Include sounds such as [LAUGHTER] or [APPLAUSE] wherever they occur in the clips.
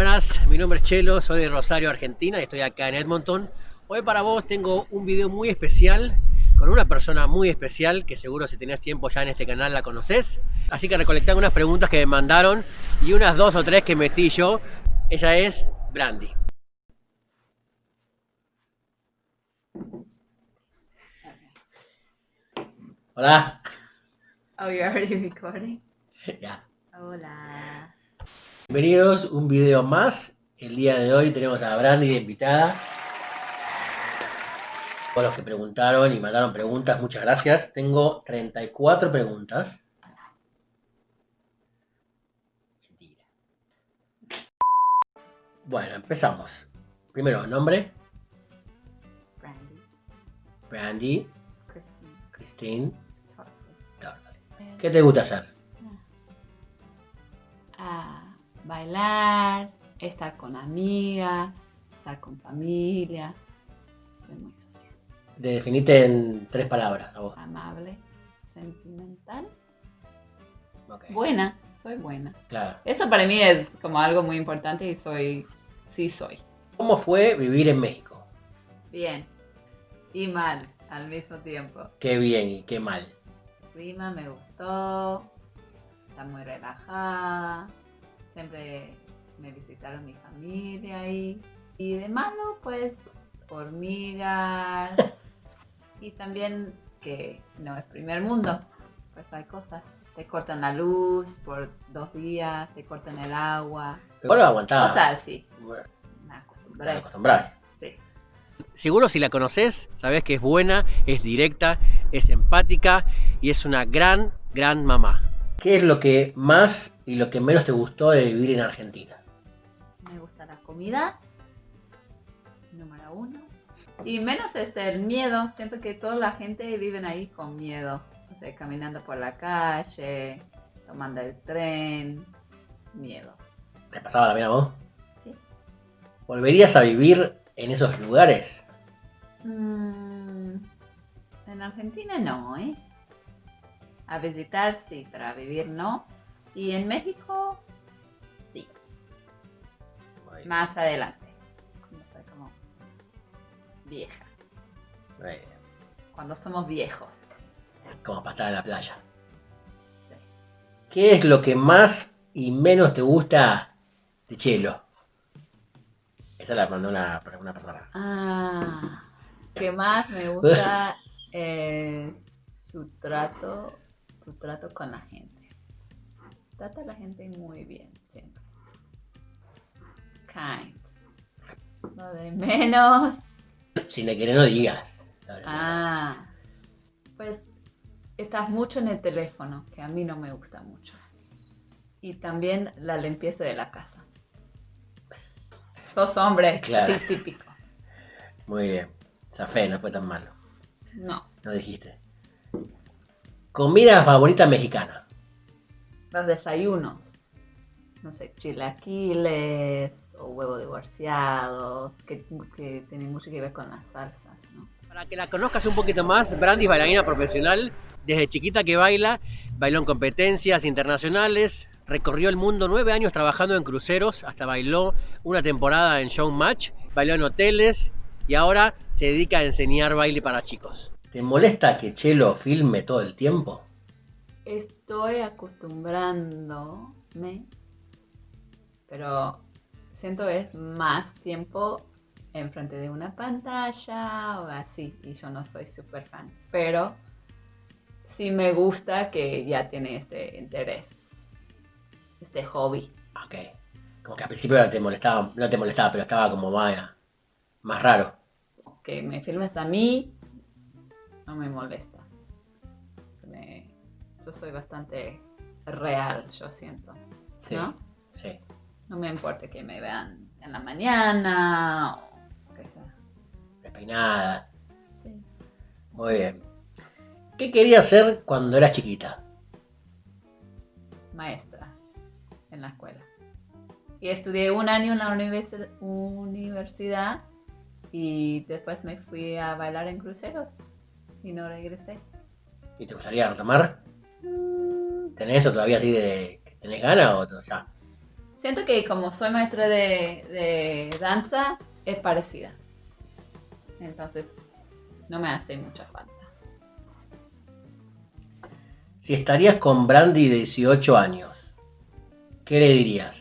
Buenas, mi nombre es Chelo, soy de Rosario, Argentina y estoy acá en Edmonton. Hoy para vos tengo un video muy especial con una persona muy especial que seguro si tenés tiempo ya en este canal la conoces. Así que recolecté unas preguntas que me mandaron y unas dos o tres que metí yo. Ella es Brandy. Hola. Oh, you're already recording? Ya. Hola. Bienvenidos un video más. El día de hoy tenemos a Brandy de invitada. Todos los que preguntaron y mandaron preguntas, muchas gracias. Tengo 34 preguntas. Mentira. Bueno, empezamos. Primero, nombre. Brandy. Brandy, Christine. Christine. ¿Qué te gusta hacer? Ah, bailar, estar con amigas, estar con familia. Soy muy social. Definite en tres palabras a vos. Amable, sentimental. Buena, soy buena. Claro. Eso para mí es como algo muy importante y soy, sí soy. ¿Cómo fue vivir en México? Bien y mal al mismo tiempo. Qué bien y qué mal. El clima me gustó, está muy relajada, siempre me visitaron mi familia ahí. Y de malo, pues, hormigas. [LAUGHS] y también que no es primer mundo, pues hay cosas. Te cortan la luz por dos días, te cortan el agua. Pero lo aguantabas. Cosas así, Bueno, me acostumbré. acostumbrás. Sí. Seguro si la conoces, sabes que es buena, es directa, es empática y es una gran, gran mamá. ¿Qué es lo que más y lo que menos te gustó de vivir en Argentina? Me gusta la comida, número uno. Y menos es el miedo. Siento que toda la gente vive ahí con miedo. O sea, caminando por la calle, tomando el tren. Miedo. ¿Te pasaba la pena a vos? ¿sí? ¿Volverías a vivir en esos lugares? Mm, en Argentina no, ¿eh? A visitar sí, pero a vivir no. Y en México sí, más adelante. Cuando soy como vieja. Eh, Cuando somos viejos. Como para estar en la playa. Sí. ¿Qué es lo que más y menos te gusta de Chelo? Esa la mandó una, una persona. Ah, que más me gusta [LAUGHS] eh, su trato, trato con la gente. Trata a la gente muy bien, siempre. Kind. Lo de menos. Si le querés no digas. Ah, pues estás mucho en el teléfono, que a mí no me gusta mucho. Y también la limpieza de la casa. Sos hombre, Claro. sí, típico. Muy bien. Zafé, no fue tan malo. No. No dijiste. Comida favorita mexicana. los desayunos. No sé, chilaquiles o huevos divorciados, que, que tienen mucho que ver con las salsas, ¿no? Para que la conozcas un poquito más, Brandy es bailarina profesional. Desde chiquita que baila, bailó en competencias internacionales, recorrió el mundo nueve años trabajando en cruceros, hasta bailó una temporada en Showmatch, bailó en hoteles y ahora se dedica a enseñar baile para chicos. ¿Te molesta que Chelo filme todo el tiempo? Estoy acostumbrándome, pero siento que es más tiempo enfrente de una pantalla o así, y yo no soy súper fan, pero sí me gusta que ya tiene este interés, este hobby. Ok. Como que al principio no te molestaba, no te molestaba, pero estaba como más, más raro. que me filmes a mí no me molesta. Me- yo soy bastante real, yo siento. Sí. ¿No? Sí. No me importa que me vean en la mañana o que sea. Despeinada. Sí. Muy bien. ¿Qué querías hacer cuando eras chiquita? Maestra en la escuela. Y estudié un año en la universi- universidad y después me fui a bailar en cruceros y no regresé. ¿Y te gustaría retomar? Mm, ¿Tenés eso todavía así de tenés ganas o ya? Siento que como soy maestra de, de danza, es parecida. Entonces, no me hace mucha falta. Si estarías con Brandy de 18 años, ¿qué le dirías?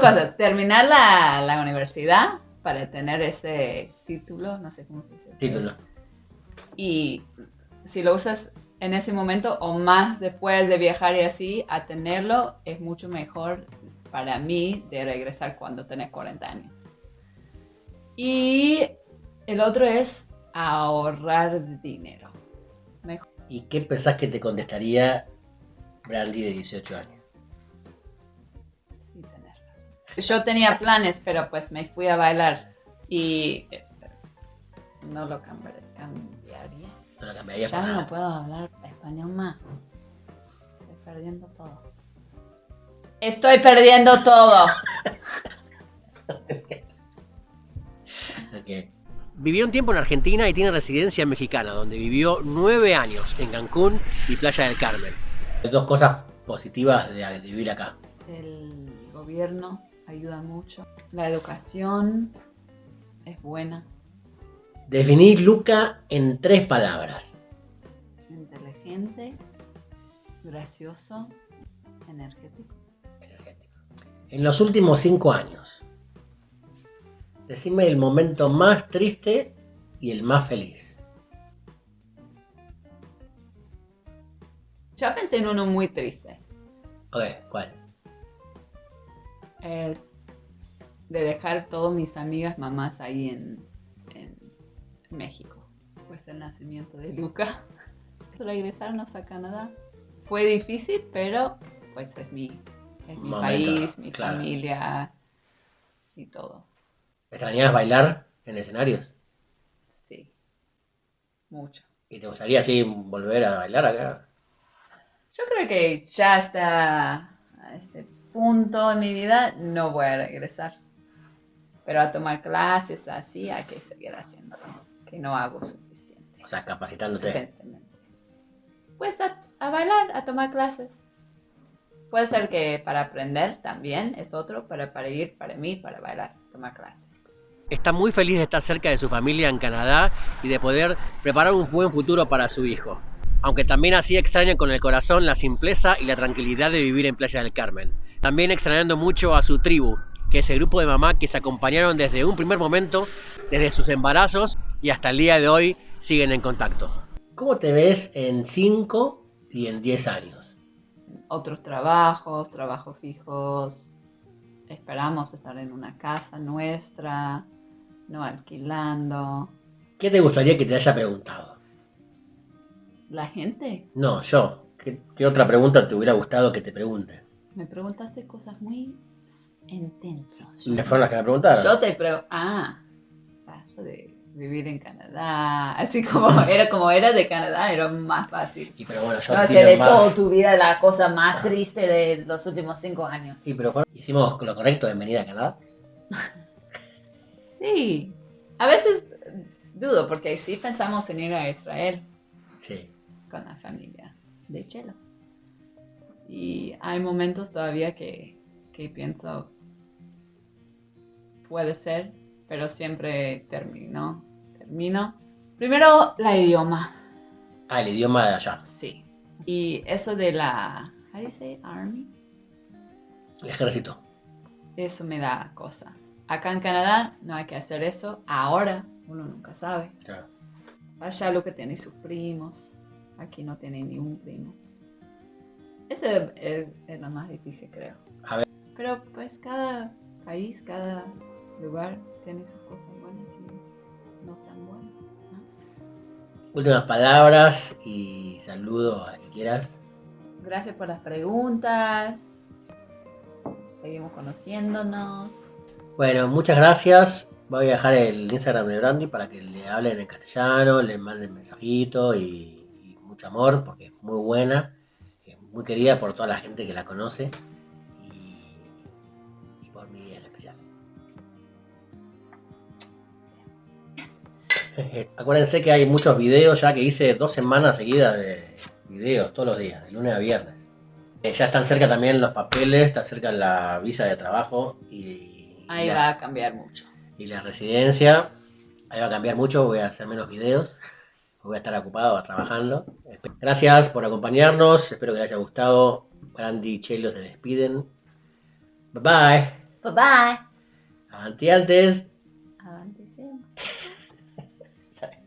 Dos cosas. Terminar la, la universidad para tener ese título, no sé cómo se dice. Título. Y si lo usas en ese momento o más después de viajar y así, a tenerlo es mucho mejor para mí de regresar cuando tenés 40 años. Y el otro es ahorrar dinero. Mejor. ¿Y qué pensás que te contestaría Brandy de 18 años? Yo tenía planes, pero pues me fui a bailar y eh, no lo cambiaría. No lo cambiaría Ya no nada. puedo hablar español más. Estoy perdiendo todo. Estoy perdiendo todo. [LAUGHS] Vivió un tiempo en Argentina y tiene residencia mexicana, donde vivió nueve años en Cancún y Playa del Carmen. Dos cosas positivas de vivir acá. El gobierno ayuda mucho. La educación es buena. Definir Luca en tres palabras. Inteligente, gracioso, energético. Energético. En los últimos cinco años, decime el momento más triste y el más feliz. Yo pensé en uno muy triste. Ok, ¿cuál? Es de dejar todas mis amigas mamás ahí en, en México. Pues el nacimiento de Luca. [LAUGHS] Regresarnos a Canadá. Fue difícil, pero pues es mi, es mi país, mi claro. familia y todo. ¿Extrañabas bailar en escenarios? Sí. Mucho. ¿Y te gustaría así volver a bailar acá? Yo creo que ya a este punto en mi vida no voy a regresar. Pero a tomar clases así hay que seguir haciéndolo. Que no hago suficiente. O sea, capacitándote. Suficientemente. Pues a, a bailar, a tomar clases. Puede ser que para aprender también es otro, pero para ir, para mí, para bailar, tomar clases. Está muy feliz de estar cerca de su familia en Canadá y de poder preparar un buen futuro para su hijo. Aunque también así extraña con el corazón la simpleza y la tranquilidad de vivir en Playa del Carmen. También extrañando mucho a su tribu, que es el grupo de mamá que se acompañaron desde un primer momento, desde sus embarazos y hasta el día de hoy siguen en contacto. ¿Cómo te ves en 5 y en 10 años? Otros trabajos, trabajos fijos. Esperamos estar en una casa nuestra, no alquilando. ¿Qué te gustaría que te haya preguntado? La gente No, yo. ¿Qué, qué otra pregunta te hubiera gustado que te pregunte? Me preguntaste cosas muy intensas. ¿Y fueron las que me preguntaron? Yo te pregunto, ah, paso de vivir en Canadá, así como era como era de Canadá, era más fácil. Y pero bueno, yo No de más- toda tu vida la cosa más triste de los últimos cinco años. Y pero hicimos lo correcto en venir a Canadá. [LAUGHS] Sí, a veces dudo porque sí pensamos en ir a Israel Sí. con la familia de Chelo. Y hay momentos todavía que, que pienso, puede ser, pero siempre termino, termino. Primero, la idioma, Ah, el idioma de allá. sí. Y eso de la, how do you say, army? El ejército. Eso me da cosa. Acá en Canadá no hay que hacer eso. Ahora uno nunca sabe. Claro. Allá lo que tiene sus primos. Aquí no tiene ni un primo. Ese es, es lo más difícil, creo. A ver. Pero pues cada país, cada lugar tiene sus cosas buenas y no tan buenas. ¿no? Últimas palabras y saludo a quien quieras. Gracias por las preguntas. Seguimos conociéndonos. Bueno, muchas gracias. Voy a dejar el Instagram de Brandy para que le hablen en castellano, le manden mensajito y, y mucho amor, porque es muy buena, muy querida por toda la gente que la conoce y, y por mí en especial. [LAUGHS] Acuérdense que hay muchos videos ya que hice dos semanas seguidas de videos todos los días, de lunes a viernes. Eh, ya están cerca también los papeles, está cerca la visa de trabajo y, Ahí la, va a cambiar mucho. y la residencia. Ahí va a cambiar mucho, voy a hacer menos videos. [LAUGHS] Voy a estar ocupado trabajando. Gracias por acompañarnos, espero que les haya gustado. Brandy y Chelo se despiden. Bye bye. Bye bye. Avanti antes. Siempre.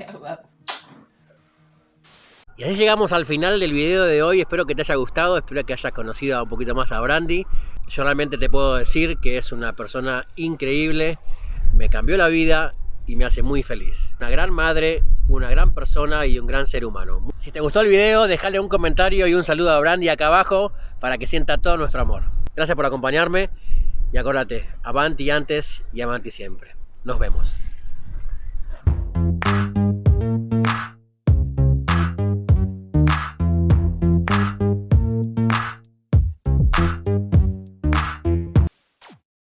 [LAUGHS] Amo. Y así llegamos al final del video de hoy, espero que te haya gustado, espero que hayas conocido un poquito más a Brandy. Yo realmente te puedo decir que es una persona increíble, me cambió la vida y me hace muy feliz. Una gran madre, una gran persona y un gran ser humano. Si te gustó el video, déjale un comentario y un saludo a Brandy acá abajo para que sienta todo nuestro amor. Gracias por acompañarme y acuérdate, avanti antes y avanti siempre. Nos vemos.